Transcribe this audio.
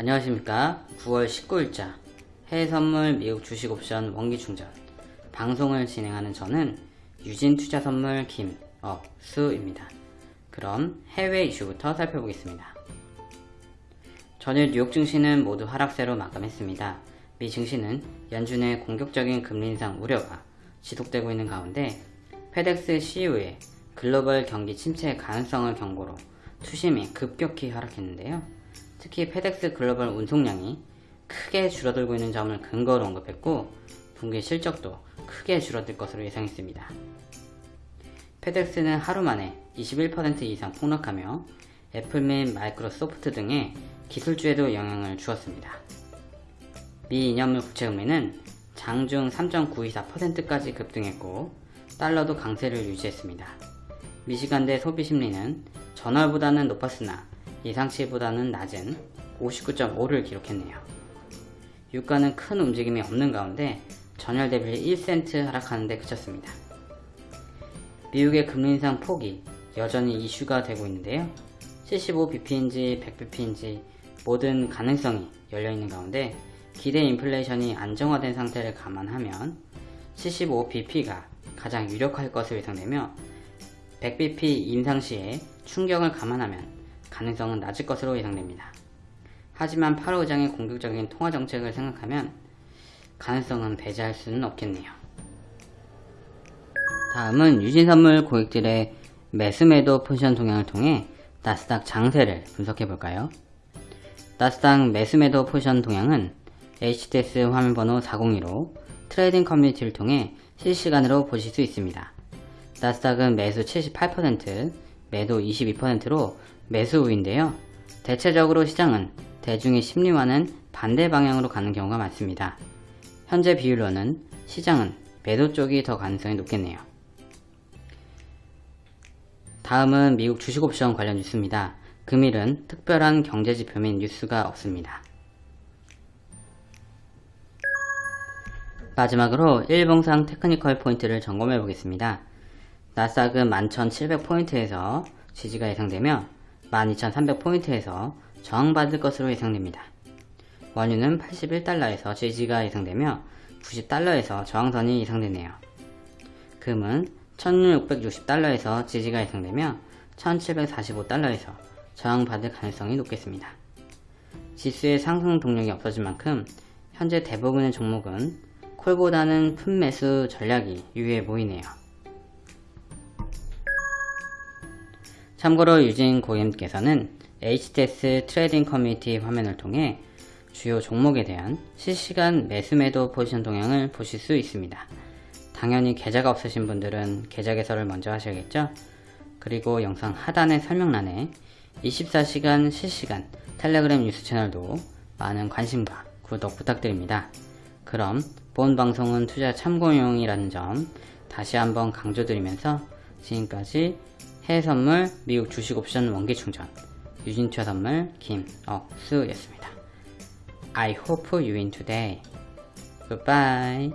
안녕하십니까. 9월 19일자 해외선물 미국 주식옵션 원기충전. 방송을 진행하는 저는 유진투자선물 김억수입니다. 그럼 해외 이슈부터 살펴보겠습니다. 전일 뉴욕 증시는 모두 하락세로 마감했습니다. 미 증시는 연준의 공격적인 금리 인상 우려가 지속되고 있는 가운데 페덱스 CEO의 글로벌 경기 침체 가능성을 경고로 투심이 급격히 하락했는데요. 특히 페덱스 글로벌 운송량이 크게 줄어들고 있는 점을 근거로 언급했고 분기 실적도 크게 줄어들 것으로 예상했습니다. 페덱스는 하루 만에 21% 이상 폭락하며 애플 및 마이크로소프트 등의 기술주에도 영향을 주었습니다. 미 2년물 국채금리는 장중 3.924%까지 급등했고 달러도 강세를 유지했습니다. 미시간대 소비심리는 전월보다는 높았으나 예상치보다는 낮은 59.5를 기록했네요. 유가는 큰 움직임이 없는 가운데 전월 대비 1센트 하락하는 데 그쳤습니다. 미국의 금리 인상 폭이 여전히 이슈가 되고 있는데요. 75bp인지 100bp인지 모든 가능성이 열려있는 가운데 기대 인플레이션이 안정화된 상태를 감안하면 75bp가 가장 유력할 것으로 예상되며 100bp 인상 시에 충격을 감안하면 가능성은 낮을 것으로 예상됩니다. 하지만 8호 의장의 공격적인 통화 정책을 생각하면 가능성은 배제할 수는 없겠네요. 다음은 유진선물 고객들의 매수매도 포지션 동향을 통해 나스닥 장세를 분석해 볼까요? 나스닥 매수매도 포지션 동향은 HTS 화면번호 402로 트레이딩 커뮤니티를 통해 실시간으로 보실 수 있습니다. 나스닥은 매수 78%, 매도 22%로 매수 우위인데요. 대체적으로 시장은 대중의 심리와는 반대 방향으로 가는 경우가 많습니다. 현재 비율로는 시장은 매도 쪽이 더 가능성이 높겠네요. 다음은 미국 주식옵션 관련 뉴스입니다. 금일은 특별한 경제지표 및 뉴스가 없습니다. 마지막으로 일봉상 테크니컬 포인트를 점검해 보겠습니다. 나스닥은 11,700포인트에서 지지가 예상되며 12,300포인트에서 저항받을 것으로 예상됩니다. 원유는 81달러에서 지지가 예상되며 90달러에서 저항선이 예상되네요. 금은 1660달러에서 지지가 예상되며 1745달러에서 저항받을 가능성이 높겠습니다. 지수의 상승 동력이 없어진 만큼 현재 대부분의 종목은 콜보다는 풋매수 전략이 유효해 보이네요. 참고로 유진 고객님께서는 HTS 트레이딩 커뮤니티 화면을 통해 주요 종목에 대한 실시간 매수 매도 포지션 동향을 보실 수 있습니다. 당연히 계좌가 없으신 분들은 계좌 개설을 먼저 하셔야겠죠? 그리고 영상 하단의 설명란에 24시간 실시간 텔레그램 뉴스 채널도 많은 관심과 구독 부탁드립니다. 그럼 본 방송은 투자 참고용이라는 점 다시 한번 강조드리면서 지금까지 해외 선물 미국 주식 옵션 원기 충전 유진투자 선물 김억수였습니다. I hope you win today. Goodbye.